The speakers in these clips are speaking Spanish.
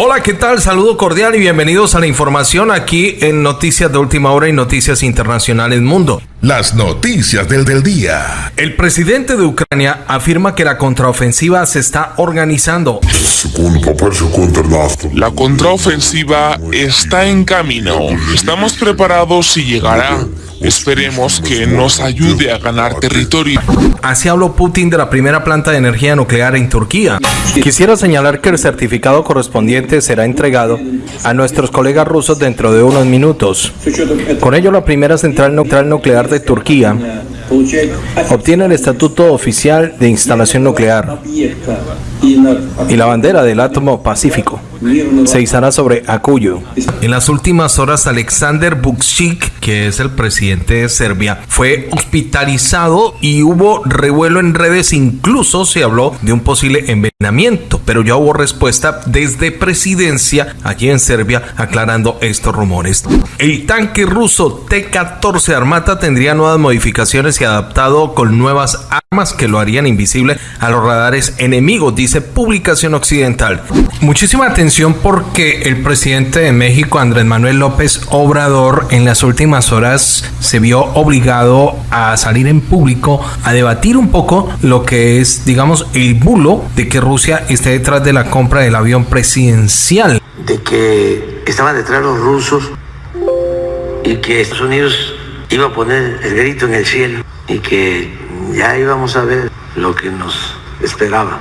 Hola, ¿qué tal? Saludo cordial y bienvenidos a la información aquí en Noticias de Última Hora y Noticias Internacionales Mundo. Las noticias del, del día. El presidente de Ucrania afirma que la contraofensiva se está organizando. La contraofensiva está en camino. Estamos preparados y llegará. Esperemos que nos ayude a ganar territorio. Así habló Putin de la primera planta de energía nuclear en Turquía. Quisiera señalar que el certificado correspondiente será entregado a nuestros colegas rusos dentro de unos minutos. Con ello, la primera central nuclear de Turquía obtiene el estatuto oficial de instalación nuclear y la bandera del átomo pacífico se izará sobre Akuyu. En las últimas horas, Alexander Vučić, que es el presidente de Serbia, fue hospitalizado y hubo revuelo en redes, incluso se habló de un posible envenenamiento, pero ya hubo respuesta desde presidencia allí en Serbia aclarando estos rumores. El tanque ruso T-14 Armata tendría nuevas modificaciones y adaptado con nuevas armas que lo harían invisible a los radares enemigos, dice publicación occidental. Muchísima atención porque el presidente de México, Andrés Manuel López Obrador, en las últimas horas se vio obligado a salir en público a debatir un poco lo que es, digamos, el bulo de que Rusia esté detrás de la compra del avión presidencial. De que estaban detrás los rusos y que Estados Unidos iba a poner el grito en el cielo y que ya íbamos a ver lo que nos esperaba.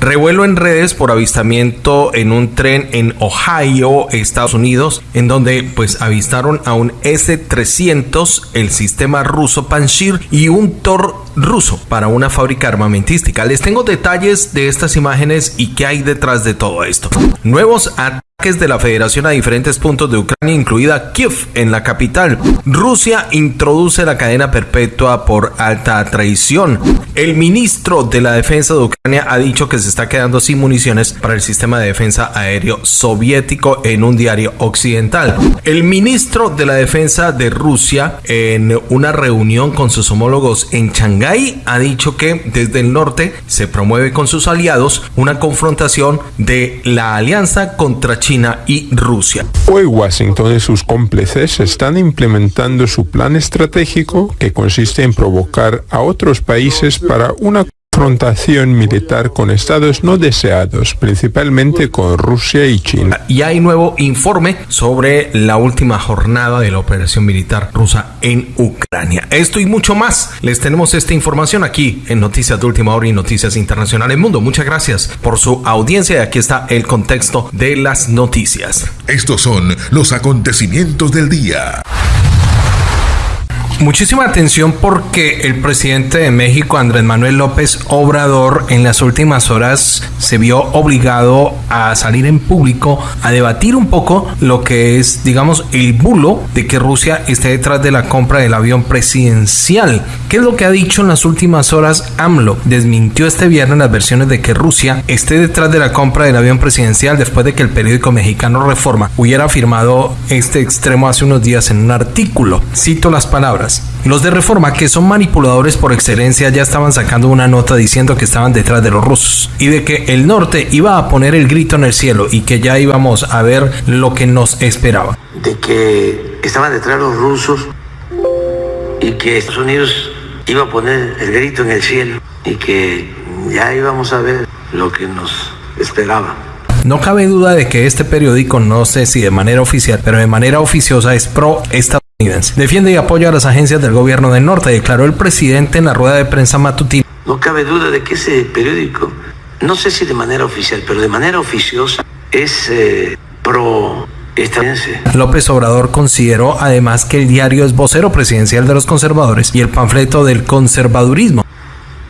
Revuelo en redes por avistamiento en un tren en Ohio, Estados Unidos, en donde pues avistaron a un S-300, el sistema ruso Panshir y un Tor ruso para una fábrica armamentística. Les tengo detalles de estas imágenes y qué hay detrás de todo esto. Nuevos de la federación a diferentes puntos de Ucrania, incluida Kiev en la capital. Rusia introduce la cadena perpetua por alta traición. El ministro de la defensa de Ucrania ha dicho que se está quedando sin municiones para el sistema de defensa aéreo soviético en un diario occidental. El ministro de la defensa de Rusia en una reunión con sus homólogos en Shanghái ha dicho que desde el norte se promueve con sus aliados una confrontación de la alianza contra China China y Rusia. Hoy Washington y sus cómplices están implementando su plan estratégico que consiste en provocar a otros países para una confrontación militar con estados no deseados, principalmente con Rusia y China. Y hay nuevo informe sobre la última jornada de la operación militar rusa en Ucrania. Esto y mucho más les tenemos esta información aquí en Noticias de Última Hora y Noticias Internacionales Mundo. Muchas gracias por su audiencia y aquí está el contexto de las noticias. Estos son los acontecimientos del día. Muchísima atención porque el presidente de México, Andrés Manuel López Obrador, en las últimas horas se vio obligado a salir en público a debatir un poco lo que es, digamos, el bulo de que Rusia esté detrás de la compra del avión presidencial. ¿Qué es lo que ha dicho en las últimas horas AMLO? Desmintió este viernes las versiones de que Rusia esté detrás de la compra del avión presidencial después de que el periódico mexicano Reforma hubiera afirmado este extremo hace unos días en un artículo. Cito las palabras. Los de Reforma, que son manipuladores por excelencia, ya estaban sacando una nota diciendo que estaban detrás de los rusos y de que el norte iba a poner el grito en el cielo y que ya íbamos a ver lo que nos esperaba. De que estaban detrás los rusos y que Estados Unidos iba a poner el grito en el cielo y que ya íbamos a ver lo que nos esperaba. No cabe duda de que este periódico, no sé si de manera oficial, pero de manera oficiosa es pro estadounidense Defiende y apoya a las agencias del gobierno del norte, declaró el presidente en la rueda de prensa matutina. No cabe duda de que ese periódico, no sé si de manera oficial, pero de manera oficiosa, es eh, pro estadounidense. López Obrador consideró además que el diario es vocero presidencial de los conservadores y el panfleto del conservadurismo.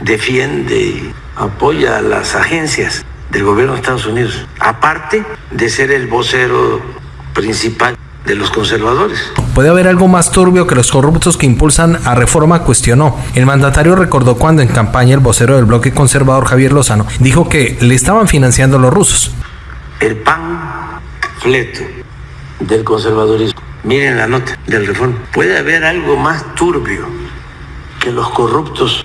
Defiende y apoya a las agencias del gobierno de Estados Unidos, aparte de ser el vocero principal de los conservadores. Puede haber algo más turbio que los corruptos que impulsan a reforma, cuestionó. El mandatario recordó cuando en campaña el vocero del bloque conservador Javier Lozano dijo que le estaban financiando los rusos. El pan fleto del conservadorismo. Miren la nota del reforma. Puede haber algo más turbio que los corruptos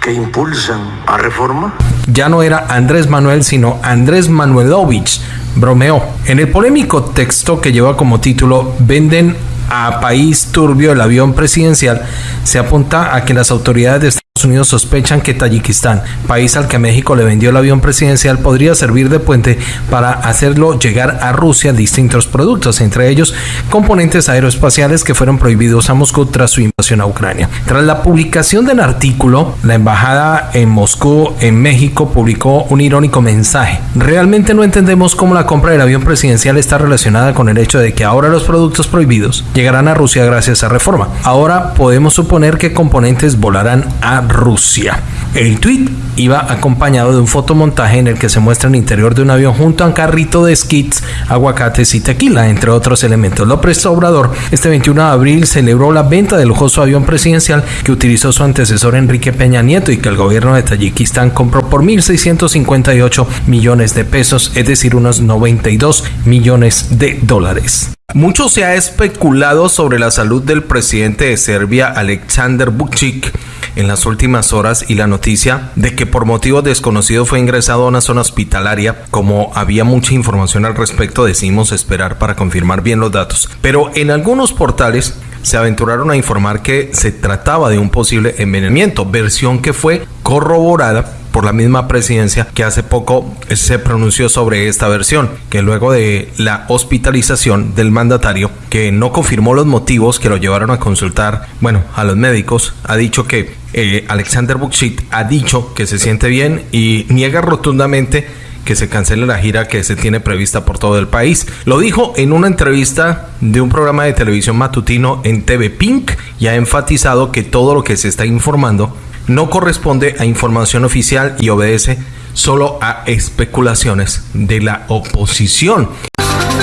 que impulsan a reforma. Ya no era Andrés Manuel, sino Andrés Manuelovich. Bromeó. En el polémico texto que lleva como título Venden a país turbio el avión presidencial, se apunta a que las autoridades de Unidos sospechan que Tayikistán, país al que México le vendió el avión presidencial, podría servir de puente para hacerlo llegar a Rusia distintos productos, entre ellos componentes aeroespaciales que fueron prohibidos a Moscú tras su invasión a Ucrania. Tras la publicación del artículo, la embajada en Moscú, en México, publicó un irónico mensaje. Realmente no entendemos cómo la compra del avión presidencial está relacionada con el hecho de que ahora los productos prohibidos llegarán a Rusia gracias a reforma. Ahora podemos suponer que componentes volarán a Rusia. El tweet iba acompañado de un fotomontaje en el que se muestra el interior de un avión junto a un carrito de skits, aguacates y tequila, entre otros elementos. López Obrador este 21 de abril celebró la venta del lujoso avión presidencial que utilizó su antecesor Enrique Peña Nieto y que el gobierno de Tayikistán compró por 1.658 millones de pesos, es decir, unos 92 millones de dólares. Mucho se ha especulado sobre la salud del presidente de Serbia, Alexander Vucic, en las últimas horas y la noticia de que por motivos desconocidos fue ingresado a una zona hospitalaria. Como había mucha información al respecto, decidimos esperar para confirmar bien los datos. Pero en algunos portales se aventuraron a informar que se trataba de un posible envenenamiento, versión que fue corroborada por la misma presidencia que hace poco se pronunció sobre esta versión, que luego de la hospitalización del mandatario, que no confirmó los motivos que lo llevaron a consultar, bueno, a los médicos, ha dicho que eh, Alexander Bukshit ha dicho que se siente bien y niega rotundamente que se cancele la gira que se tiene prevista por todo el país. Lo dijo en una entrevista de un programa de televisión matutino en TV Pink y ha enfatizado que todo lo que se está informando no corresponde a información oficial y obedece solo a especulaciones de la oposición.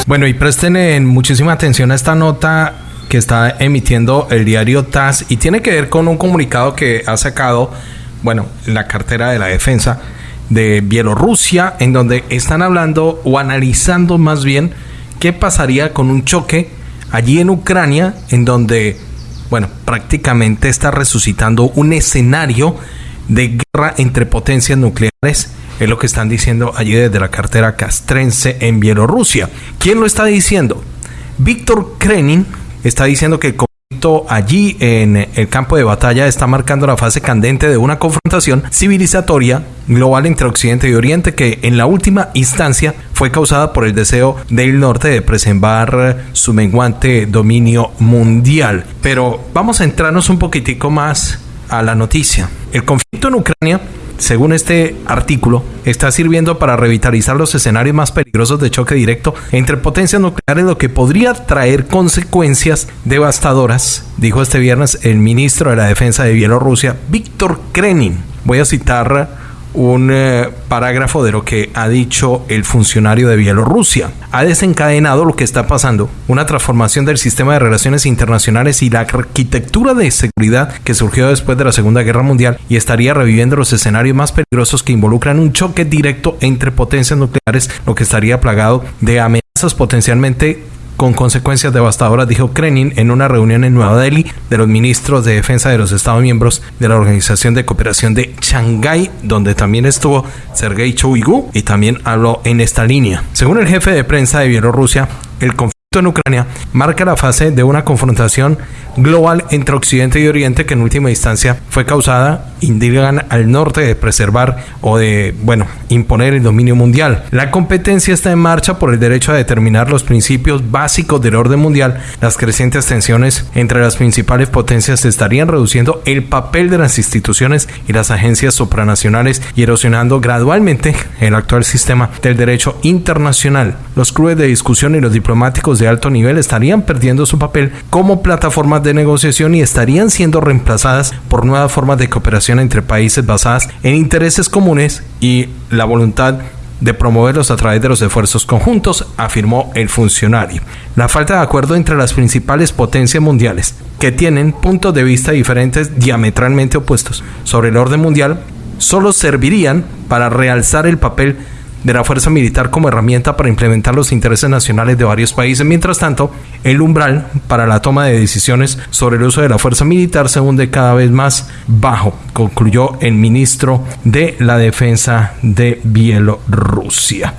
Bueno, y presten muchísima atención a esta nota que está emitiendo el diario TAS y tiene que ver con un comunicado que ha sacado, bueno, la cartera de la defensa de Bielorrusia, en donde están hablando o analizando más bien qué pasaría con un choque allí en Ucrania, en donde bueno, prácticamente está resucitando un escenario de guerra entre potencias nucleares. Es lo que están diciendo allí desde la cartera castrense en Bielorrusia. ¿Quién lo está diciendo? Víctor Krenin está diciendo que allí en el campo de batalla está marcando la fase candente de una confrontación civilizatoria global entre Occidente y Oriente que en la última instancia fue causada por el deseo del norte de preservar su menguante dominio mundial. Pero vamos a entrarnos un poquitico más a la noticia. El conflicto en Ucrania según este artículo, está sirviendo para revitalizar los escenarios más peligrosos de choque directo entre potencias nucleares, lo que podría traer consecuencias devastadoras, dijo este viernes el ministro de la Defensa de Bielorrusia, Víctor Krenin. Voy a citar un eh, parágrafo de lo que ha dicho el funcionario de Bielorrusia. Ha desencadenado lo que está pasando, una transformación del sistema de relaciones internacionales y la arquitectura de seguridad que surgió después de la Segunda Guerra Mundial y estaría reviviendo los escenarios más peligrosos que involucran un choque directo entre potencias nucleares, lo que estaría plagado de amenazas potencialmente con consecuencias devastadoras, dijo Krenin en una reunión en Nueva Delhi de los ministros de defensa de los Estados miembros de la Organización de Cooperación de Shanghái, donde también estuvo Sergei Shoigu y también habló en esta línea. Según el jefe de prensa de Bielorrusia, el en Ucrania marca la fase de una confrontación global entre Occidente y Oriente que en última instancia fue causada, indican al norte de preservar o de, bueno, imponer el dominio mundial. La competencia está en marcha por el derecho a determinar los principios básicos del orden mundial. Las crecientes tensiones entre las principales potencias estarían reduciendo el papel de las instituciones y las agencias supranacionales y erosionando gradualmente el actual sistema del derecho internacional. Los clubes de discusión y los diplomáticos de alto nivel estarían perdiendo su papel como plataformas de negociación y estarían siendo reemplazadas por nuevas formas de cooperación entre países basadas en intereses comunes y la voluntad de promoverlos a través de los esfuerzos conjuntos, afirmó el funcionario. La falta de acuerdo entre las principales potencias mundiales, que tienen puntos de vista diferentes diametralmente opuestos sobre el orden mundial, solo servirían para realzar el papel de la fuerza militar como herramienta para implementar los intereses nacionales de varios países. Mientras tanto, el umbral para la toma de decisiones sobre el uso de la fuerza militar se hunde cada vez más bajo, concluyó el ministro de la Defensa de Bielorrusia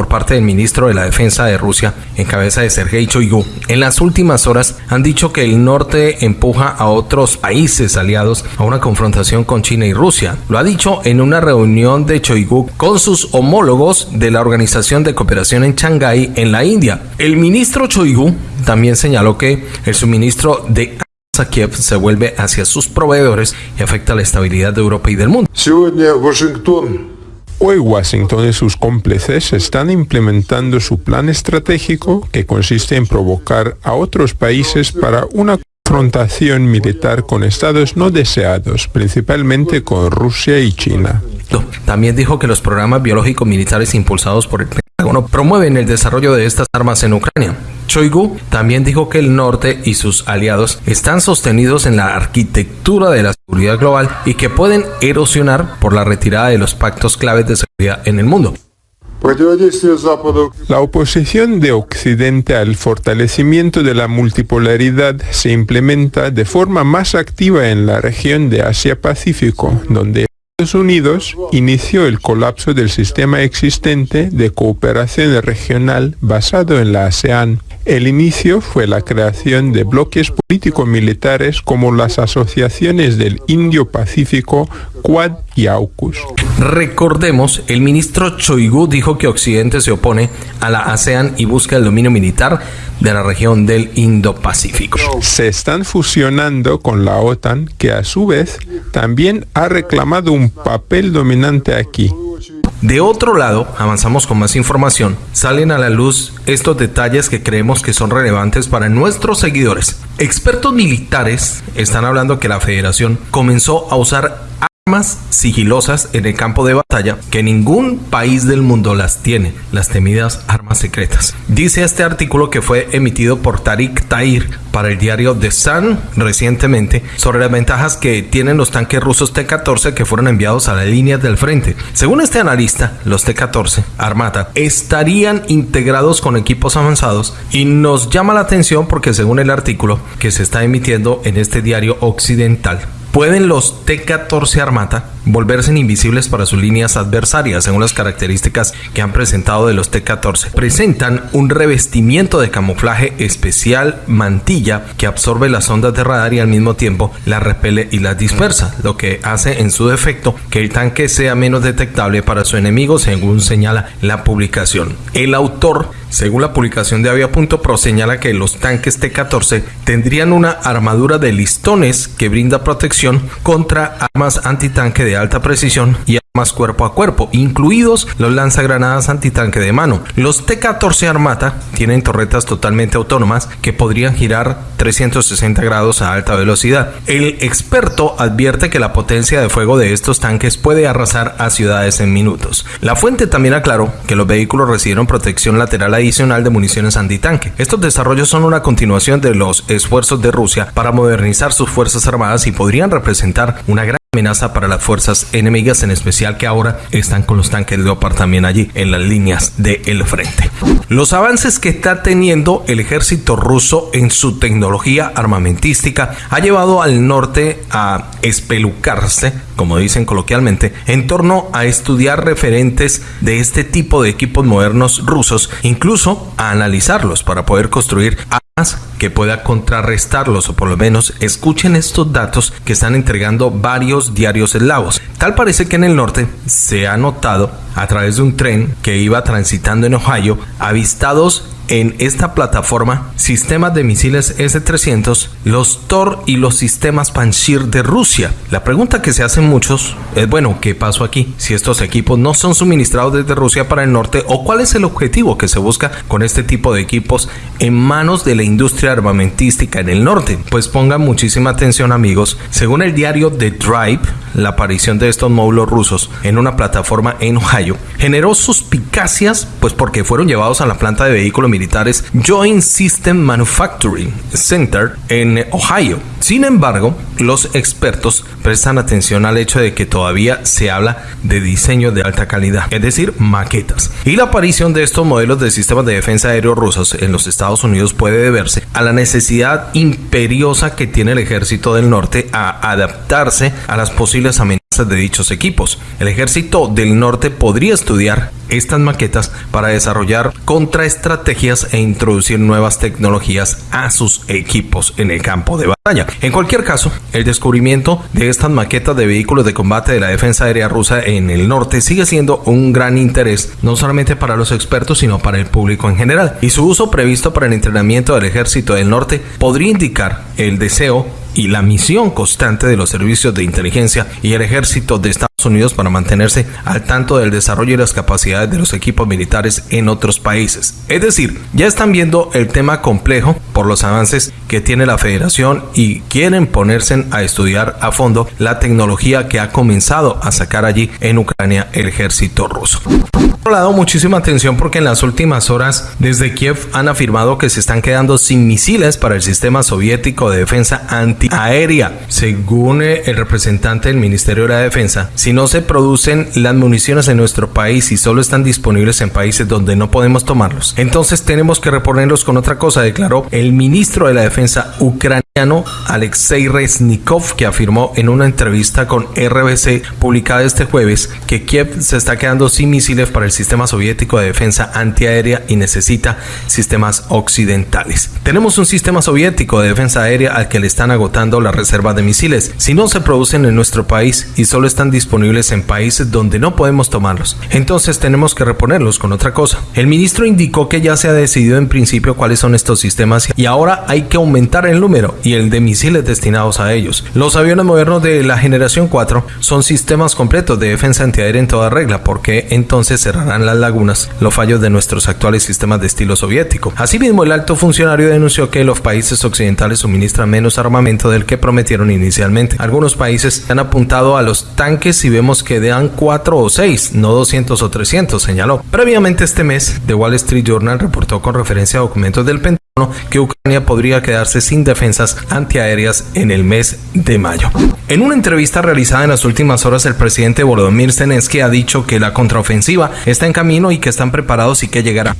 por parte del ministro de la Defensa de Rusia, en cabeza de Sergei Shoigu, en las últimas horas han dicho que el norte empuja a otros países aliados a una confrontación con China y Rusia. Lo ha dicho en una reunión de Shoigu con sus homólogos de la Organización de Cooperación en Shanghái, en la India. El ministro Shoigu también señaló que el suministro de a Kiev se vuelve hacia sus proveedores y afecta la estabilidad de Europa y del mundo. Hoy Washington y sus cómplices están implementando su plan estratégico que consiste en provocar a otros países para una confrontación militar con estados no deseados, principalmente con Rusia y China. También dijo que los programas biológicos militares impulsados por el Pentágono promueven el desarrollo de estas armas en Ucrania. Choigu también dijo que el norte y sus aliados están sostenidos en la arquitectura de la seguridad global y que pueden erosionar por la retirada de los pactos claves de seguridad en el mundo. La oposición de Occidente al fortalecimiento de la multipolaridad se implementa de forma más activa en la región de Asia-Pacífico, donde Unidos inició el colapso del sistema existente de cooperación regional basado en la ASEAN. El inicio fue la creación de bloques político-militares como las asociaciones del Indio-Pacífico, Quad y AUKUS. Recordemos, el ministro Choigu dijo que Occidente se opone a la ASEAN y busca el dominio militar de la región del Indo-Pacífico. Se están fusionando con la OTAN, que a su vez también ha reclamado un papel dominante aquí. De otro lado, avanzamos con más información, salen a la luz estos detalles que creemos que son relevantes para nuestros seguidores. Expertos militares están hablando que la federación comenzó a usar armas sigilosas en el campo de batalla que ningún país del mundo las tiene, las temidas armas secretas. Dice este artículo que fue emitido por Tariq Tair para el diario The Sun recientemente sobre las ventajas que tienen los tanques rusos T-14 que fueron enviados a las líneas del frente. Según este analista, los T-14 Armata estarían integrados con equipos avanzados y nos llama la atención porque según el artículo que se está emitiendo en este diario occidental, ¿Pueden los T-14 Armata volverse invisibles para sus líneas adversarias según las características que han presentado de los T-14? Presentan un revestimiento de camuflaje especial mantilla que absorbe las ondas de radar y al mismo tiempo las repele y las dispersa, lo que hace en su defecto que el tanque sea menos detectable para su enemigo según señala la publicación. El autor según la publicación de Avia.pro señala que los tanques T-14 tendrían una armadura de listones que brinda protección contra armas antitanque de alta precisión y armas cuerpo a cuerpo, incluidos los lanzagranadas antitanque de mano. Los T-14 Armata tienen torretas totalmente autónomas que podrían girar 360 grados a alta velocidad. El experto advierte que la potencia de fuego de estos tanques puede arrasar a ciudades en minutos. La fuente también aclaró que los vehículos recibieron protección lateral adicional de municiones antitanque. Estos desarrollos son una continuación de los esfuerzos de Rusia para modernizar sus fuerzas armadas y podrían representar una gran amenaza para las fuerzas enemigas, en especial que ahora están con los tanques Leopard también allí en las líneas del frente. Los avances que está teniendo el ejército ruso en su tecnología armamentística ha llevado al norte a espelucarse, como dicen coloquialmente, en torno a estudiar referentes de este tipo de equipos modernos rusos, incluso a analizarlos para poder construir que pueda contrarrestarlos o por lo menos escuchen estos datos que están entregando varios diarios eslavos. Tal parece que en el norte se ha notado a través de un tren que iba transitando en Ohio avistados en esta plataforma sistemas de misiles S-300, los Tor y los sistemas Panshir de Rusia. La pregunta que se hacen muchos es, bueno, ¿qué pasó aquí? Si estos equipos no son suministrados desde Rusia para el norte o cuál es el objetivo que se busca con este tipo de equipos en manos de la industria armamentística en el norte. Pues pongan muchísima atención amigos. Según el diario The Drive, la aparición de estos módulos rusos en una plataforma en Ohio generó suspicacias pues porque fueron llevados a la planta de vehículos militares Joint System Manufacturing Center en Ohio. Sin embargo, los expertos prestan atención al hecho de que todavía se habla de diseño de alta calidad, es decir, maquetas. Y la aparición de estos modelos de sistemas de defensa aéreo rusos en los Estados Unidos puede deberse a la necesidad imperiosa que tiene el ejército del norte a adaptarse a las posibles amenazas de dichos equipos. El ejército del norte podría estudiar estas maquetas para desarrollar contraestrategias e introducir nuevas tecnologías a sus equipos en el campo de batalla. En cualquier caso, el descubrimiento de estas maquetas de vehículos de combate de la defensa aérea rusa en el norte sigue siendo un gran interés no solamente para los expertos sino para el público en general y su uso previsto para el entrenamiento del ejército del norte podría indicar el deseo y la misión constante de los servicios de inteligencia y el ejército de Estados Unidos para mantenerse al tanto del desarrollo y las capacidades de los equipos militares en otros países. Es decir, ya están viendo el tema complejo por los avances que tiene la federación y quieren ponerse a estudiar a fondo la tecnología que ha comenzado a sacar allí en Ucrania el ejército ruso. Por lado, muchísima atención porque en las últimas horas desde Kiev han afirmado que se están quedando sin misiles para el sistema soviético de defensa antiaérea. Según el representante del Ministerio de la Defensa, si no se producen las municiones en nuestro país y solo están disponibles en países donde no podemos tomarlos, entonces tenemos que reponerlos con otra cosa, declaró el ministro de la Defensa ucraniano Alexei Reznikov, que afirmó en una entrevista con RBC publicada este jueves que Kiev se está quedando sin misiles para el sistema soviético de defensa antiaérea y necesita sistemas occidentales. Tenemos un sistema soviético de defensa aérea al que le están agotando la reserva de misiles. Si no se producen en nuestro país y solo están disponibles en países donde no podemos tomarlos, entonces tenemos que reponerlos con otra cosa. El ministro indicó que ya se ha decidido en principio cuáles son estos sistemas y ahora hay que aumentar el número y el de misiles destinados a ellos. Los aviones modernos de la generación 4 son sistemas completos de defensa antiaérea en toda regla porque entonces será las lagunas los fallos de nuestros actuales sistemas de estilo soviético. Asimismo, el alto funcionario denunció que los países occidentales suministran menos armamento del que prometieron inicialmente. Algunos países han apuntado a los tanques y vemos que dan 4 o 6, no 200 o 300, señaló. Previamente este mes, The Wall Street Journal reportó con referencia a documentos del Pentágono que Ucrania podría quedarse sin defensas antiaéreas en el mes de mayo. En una entrevista realizada en las últimas horas, el presidente Volodymyr Zelensky ha dicho que la contraofensiva está en camino y que están preparados y que llegará.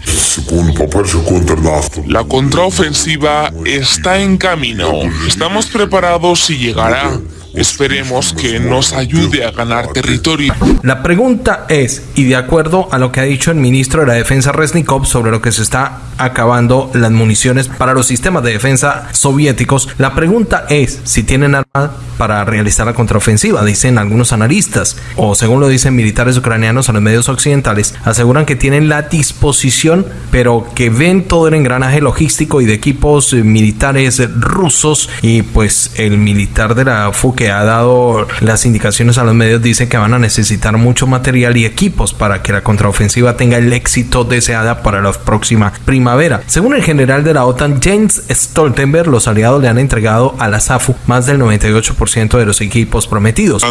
La contraofensiva está en camino. Estamos preparados y llegará. Esperemos que nos ayude a ganar territorio. La pregunta es, y de acuerdo a lo que ha dicho el ministro de la Defensa Resnikov sobre lo que se está acabando las municiones para los sistemas de defensa soviéticos, la pregunta es si tienen armas para realizar la contraofensiva, dicen algunos analistas, o según lo dicen militares ucranianos a los medios occidentales, aseguran que tienen la disposición, pero que ven todo el engranaje logístico y de equipos militares rusos y pues el militar de la FUC que ha dado las indicaciones a los medios dice que van a necesitar mucho material y equipos para que la contraofensiva tenga el éxito deseada para la próxima primavera. Según el general de la OTAN James Stoltenberg, los aliados le han entregado a la SAFU más del 98% de los equipos prometidos.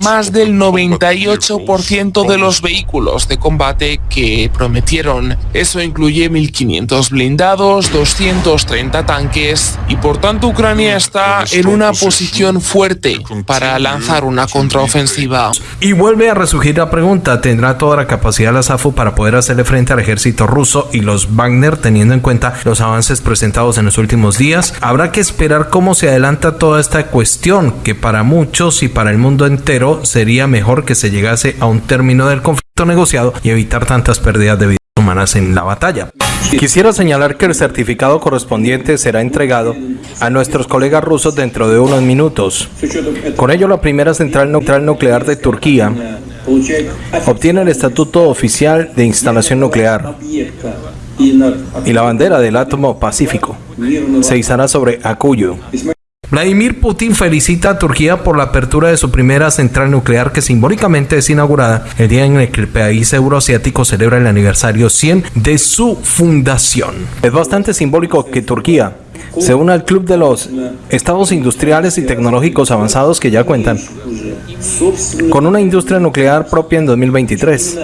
Más del 98% de los vehículos de combate que prometieron. Eso incluye 1500 blindados, 230 tanques y por tanto Ucrania está en un una posición fuerte para lanzar una contraofensiva. Y vuelve a resurgir la pregunta, ¿tendrá toda la capacidad la SAFU para poder hacerle frente al ejército ruso y los Wagner teniendo en cuenta los avances presentados en los últimos días? Habrá que esperar cómo se adelanta toda esta cuestión, que para muchos y para el mundo entero sería mejor que se llegase a un término del conflicto negociado y evitar tantas pérdidas de vidas en la batalla. Quisiera señalar que el certificado correspondiente será entregado a nuestros colegas rusos dentro de unos minutos. Con ello, la primera central nuclear de Turquía obtiene el estatuto oficial de instalación nuclear y la bandera del átomo pacífico se izará sobre Akuyu. Vladimir Putin felicita a Turquía por la apertura de su primera central nuclear que simbólicamente es inaugurada el día en el que el país euroasiático celebra el aniversario 100 de su fundación. Es bastante simbólico que Turquía se una al club de los estados industriales y tecnológicos avanzados que ya cuentan con una industria nuclear propia en 2023.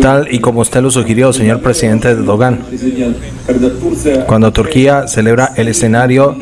Tal y como usted lo sugirió, señor presidente Erdogan, cuando Turquía celebra el escenario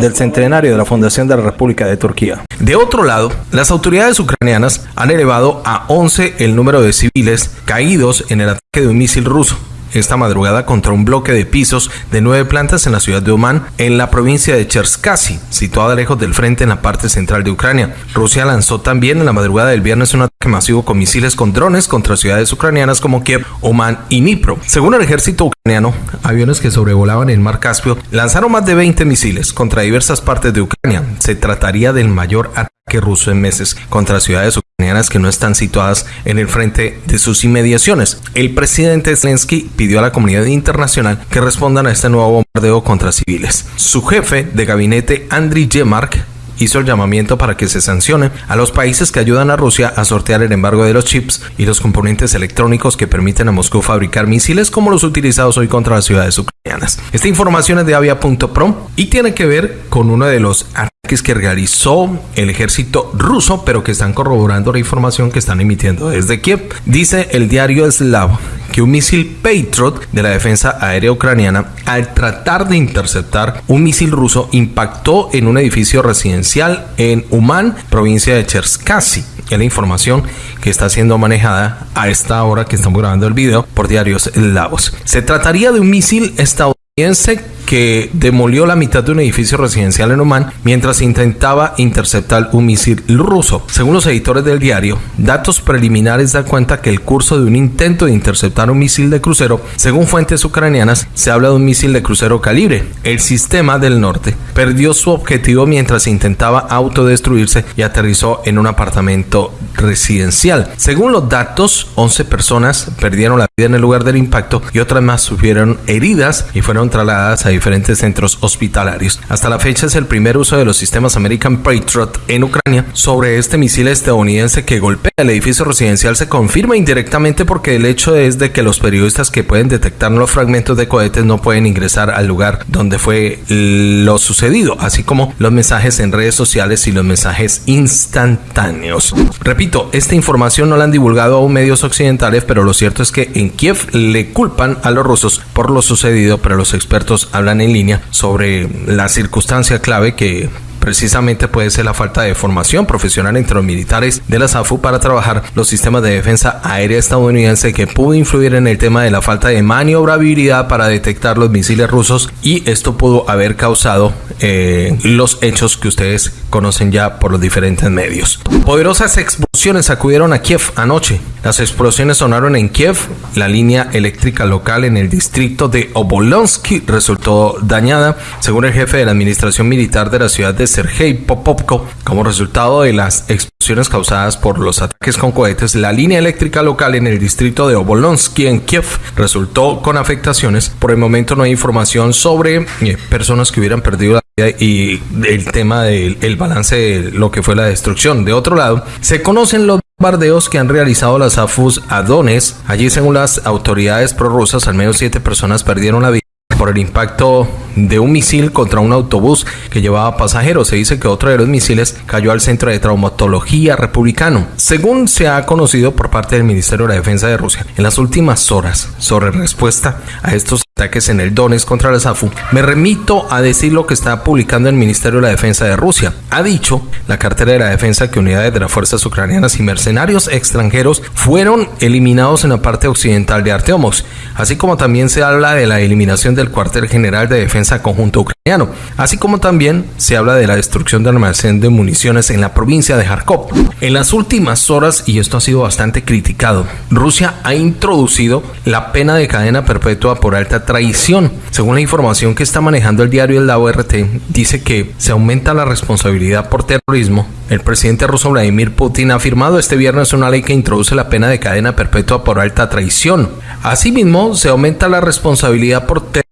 del centenario de la fundación de la República de Turquía. De otro lado, las autoridades ucranianas han elevado a 11 el número de civiles caídos en el ataque de un misil ruso esta madrugada contra un bloque de pisos de nueve plantas en la ciudad de Oman, en la provincia de Cherskasy, situada lejos del frente en la parte central de Ucrania. Rusia lanzó también en la madrugada del viernes un ataque masivo con misiles con drones contra ciudades ucranianas como Kiev, Oman y Dnipro. Según el ejército ucraniano, aviones que sobrevolaban el mar Caspio lanzaron más de 20 misiles contra diversas partes de Ucrania. Se trataría del mayor ataque ruso en meses contra ciudades ucranianas que no están situadas en el frente de sus inmediaciones. El presidente Zelensky pidió a la comunidad internacional que respondan a este nuevo bombardeo contra civiles. Su jefe de gabinete, Andriy Yemark, hizo el llamamiento para que se sancione a los países que ayudan a Rusia a sortear el embargo de los chips y los componentes electrónicos que permiten a Moscú fabricar misiles como los utilizados hoy contra las ciudades ucranianas. Esta información es de avia.pro y tiene que ver con uno de los ataques que realizó el ejército ruso, pero que están corroborando la información que están emitiendo desde Kiev. Dice el diario Slav que un misil Patriot de la defensa aérea ucraniana, al tratar de interceptar un misil ruso, impactó en un edificio residencial en Uman, provincia de Cherskasy. Es la información que está siendo manejada a esta hora que estamos grabando el video por diarios Lavos. Se trataría de un misil estadounidense que demolió la mitad de un edificio residencial en Oman mientras intentaba interceptar un misil ruso. Según los editores del diario, datos preliminares dan cuenta que el curso de un intento de interceptar un misil de crucero, según fuentes ucranianas, se habla de un misil de crucero calibre. El sistema del norte perdió su objetivo mientras intentaba autodestruirse y aterrizó en un apartamento residencial. Según los datos, 11 personas perdieron la vida en el lugar del impacto y otras más sufrieron heridas y fueron trasladadas a diferentes centros hospitalarios. Hasta la fecha es el primer uso de los sistemas American Patriot en Ucrania sobre este misil estadounidense que golpea el edificio residencial se confirma indirectamente porque el hecho es de que los periodistas que pueden detectar los fragmentos de cohetes no pueden ingresar al lugar donde fue lo sucedido, así como los mensajes en redes sociales y los mensajes instantáneos. Repito, esta información no la han divulgado aún medios occidentales, pero lo cierto es que en Kiev le culpan a los rusos por lo sucedido, pero los expertos hablan en línea sobre la circunstancia clave que precisamente puede ser la falta de formación profesional entre los militares de la SAFU para trabajar los sistemas de defensa aérea estadounidense que pudo influir en el tema de la falta de maniobrabilidad para detectar los misiles rusos y esto pudo haber causado eh, los hechos que ustedes conocen ya por los diferentes medios. Poderosas explosiones acudieron a Kiev anoche. Las explosiones sonaron en Kiev. La línea eléctrica local en el distrito de Obolonsky resultó dañada, según el jefe de la administración militar de la ciudad de Sergei Popovko. Como resultado de las explosiones causadas por los ataques con cohetes, la línea eléctrica local en el distrito de Obolonsky en Kiev resultó con afectaciones. Por el momento no hay información sobre eh, personas que hubieran perdido la vida y el tema del balance de lo que fue la destrucción. De otro lado, se conocen los bombardeos que han realizado las AFUS a Donetsk. Allí, según las autoridades prorrusas, al menos siete personas perdieron la vida por el impacto de un misil contra un autobús que llevaba pasajeros. Se dice que otro de los misiles cayó al centro de traumatología republicano, según se ha conocido por parte del Ministerio de la Defensa de Rusia. En las últimas horas, sobre respuesta a estos ataques en el Donetsk contra la SAFU, me remito a decir lo que está publicando el Ministerio de la Defensa de Rusia. Ha dicho la cartera de la defensa que unidades de las fuerzas ucranianas y mercenarios extranjeros fueron eliminados en la parte occidental de Arteomos, así como también se habla de la eliminación del cuartel general de defensa conjunto ucraniano, así como también se habla de la destrucción del almacén de municiones en la provincia de Kharkov. En las últimas horas, y esto ha sido bastante criticado, Rusia ha introducido la pena de cadena perpetua por alta traición. Según la información que está manejando el diario El Lado RT, dice que se aumenta la responsabilidad por terrorismo. El presidente ruso Vladimir Putin ha firmado este viernes una ley que introduce la pena de cadena perpetua por alta traición. Asimismo, se aumenta la responsabilidad por terrorismo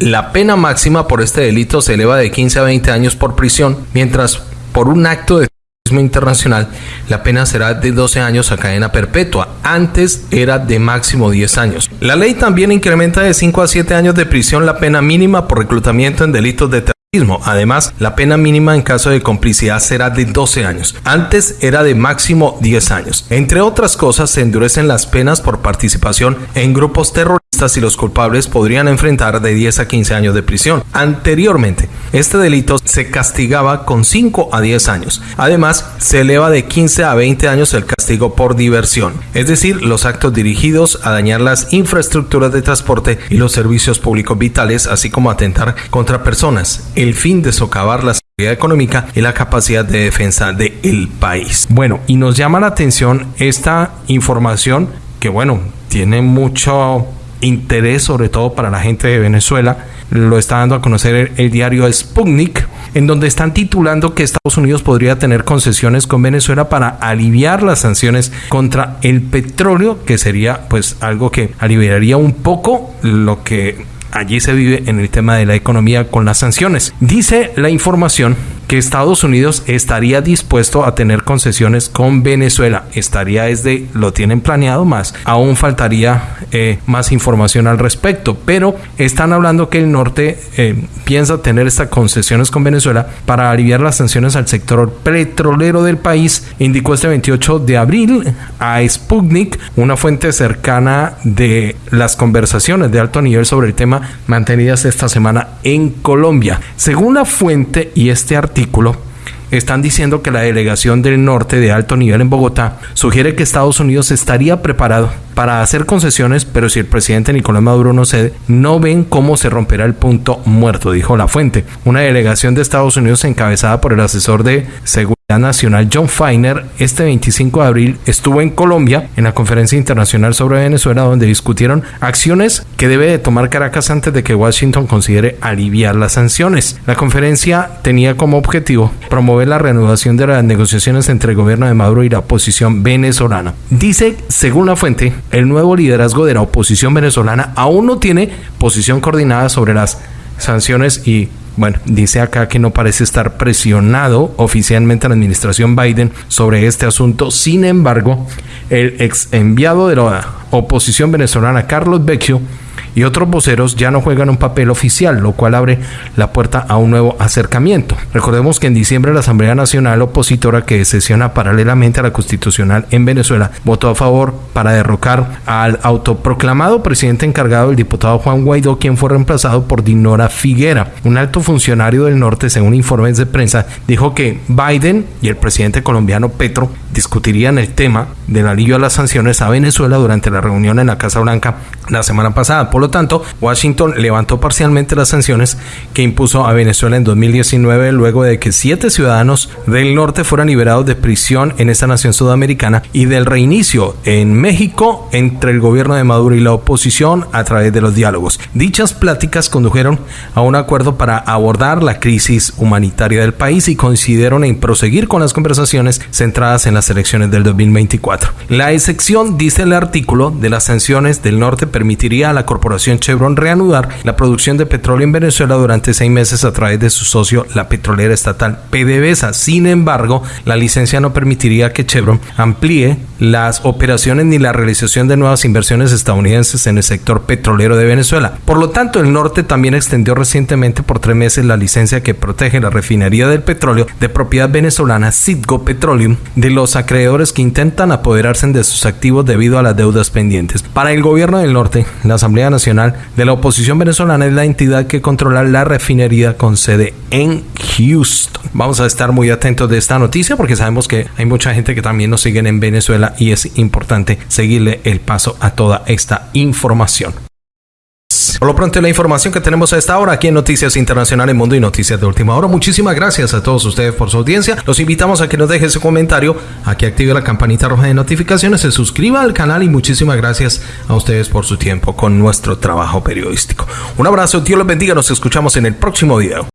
la pena máxima por este delito se eleva de 15 a 20 años por prisión, mientras por un acto de internacional la pena será de 12 años a cadena perpetua. Antes era de máximo 10 años. La ley también incrementa de 5 a 7 años de prisión la pena mínima por reclutamiento en delitos de terrorismo Además, la pena mínima en caso de complicidad será de 12 años. Antes era de máximo 10 años. Entre otras cosas, se endurecen las penas por participación en grupos terroristas y los culpables podrían enfrentar de 10 a 15 años de prisión. Anteriormente, este delito se castigaba con 5 a 10 años. Además, se eleva de 15 a 20 años el castigo por diversión, es decir, los actos dirigidos a dañar las infraestructuras de transporte y los servicios públicos vitales, así como atentar contra personas fin de socavar la seguridad económica y la capacidad de defensa del país. Bueno, y nos llama la atención esta información que, bueno, tiene mucho interés, sobre todo para la gente de Venezuela. Lo está dando a conocer el, el diario Sputnik, en donde están titulando que Estados Unidos podría tener concesiones con Venezuela para aliviar las sanciones contra el petróleo, que sería pues algo que aliviaría un poco lo que allí se vive en el tema de la economía con las sanciones. Dice la información que Estados Unidos estaría dispuesto a tener concesiones con Venezuela. Estaría desde, lo tienen planeado más. Aún faltaría eh, más información al respecto, pero están hablando que el norte eh, piensa tener estas concesiones con Venezuela para aliviar las sanciones al sector petrolero del país, indicó este 28 de abril a Sputnik, una fuente cercana de las conversaciones de alto nivel sobre el tema mantenidas esta semana en Colombia. Según la fuente y este artículo, están diciendo que la delegación del norte de alto nivel en Bogotá sugiere que Estados Unidos estaría preparado para hacer concesiones, pero si el presidente Nicolás Maduro no cede, no ven cómo se romperá el punto muerto, dijo la fuente. Una delegación de Estados Unidos encabezada por el asesor de seguridad Nacional John Feiner este 25 de abril estuvo en Colombia en la conferencia internacional sobre Venezuela donde discutieron acciones que debe de tomar Caracas antes de que Washington considere aliviar las sanciones. La conferencia tenía como objetivo promover la reanudación de las negociaciones entre el gobierno de Maduro y la oposición venezolana. Dice, según la fuente, el nuevo liderazgo de la oposición venezolana aún no tiene posición coordinada sobre las sanciones y bueno, dice acá que no parece estar presionado oficialmente a la administración Biden sobre este asunto. Sin embargo, el ex enviado de la oposición venezolana, Carlos Vecchio, y otros voceros ya no juegan un papel oficial, lo cual abre la puerta a un nuevo acercamiento. Recordemos que en diciembre la Asamblea Nacional Opositora, que sesiona paralelamente a la Constitucional en Venezuela, votó a favor para derrocar al autoproclamado presidente encargado, el diputado Juan Guaidó, quien fue reemplazado por Dinora Figuera. Un alto funcionario del norte, según informes de prensa, dijo que Biden y el presidente colombiano Petro discutirían el tema del alivio a las sanciones a Venezuela durante la reunión en la Casa Blanca la semana pasada. Por lo tanto, Washington levantó parcialmente las sanciones que impuso a Venezuela en 2019 luego de que siete ciudadanos del norte fueran liberados de prisión en esta nación sudamericana y del reinicio en México entre el gobierno de Maduro y la oposición a través de los diálogos. Dichas pláticas condujeron a un acuerdo para abordar la crisis humanitaria del país y coincidieron en proseguir con las conversaciones centradas en las elecciones del 2024. La excepción, dice el artículo, de las sanciones del norte permitiría a la corporación Chevron reanudar la producción de petróleo en Venezuela durante seis meses a través de su socio, la petrolera estatal PDVSA. Sin embargo, la licencia no permitiría que Chevron amplíe las operaciones ni la realización de nuevas inversiones estadounidenses en el sector petrolero de Venezuela. Por lo tanto, el norte también extendió recientemente por tres meses la licencia que protege la refinería del petróleo de propiedad venezolana Citgo Petroleum de los acreedores que intentan apoderarse de sus activos debido a las deudas pendientes. Para el gobierno del norte, la Asamblea Nacional de la Oposición Venezolana es la entidad que controla la refinería con sede en Houston. Vamos a estar muy atentos de esta noticia porque sabemos que hay mucha gente que también nos siguen en Venezuela y es importante seguirle el paso a toda esta información. Por lo pronto, la información que tenemos a esta hora aquí en Noticias Internacionales Mundo y Noticias de Última Hora. Muchísimas gracias a todos ustedes por su audiencia. Los invitamos a que nos deje su comentario, a que active la campanita roja de notificaciones, se suscriba al canal y muchísimas gracias a ustedes por su tiempo con nuestro trabajo periodístico. Un abrazo, Dios los bendiga, nos escuchamos en el próximo video.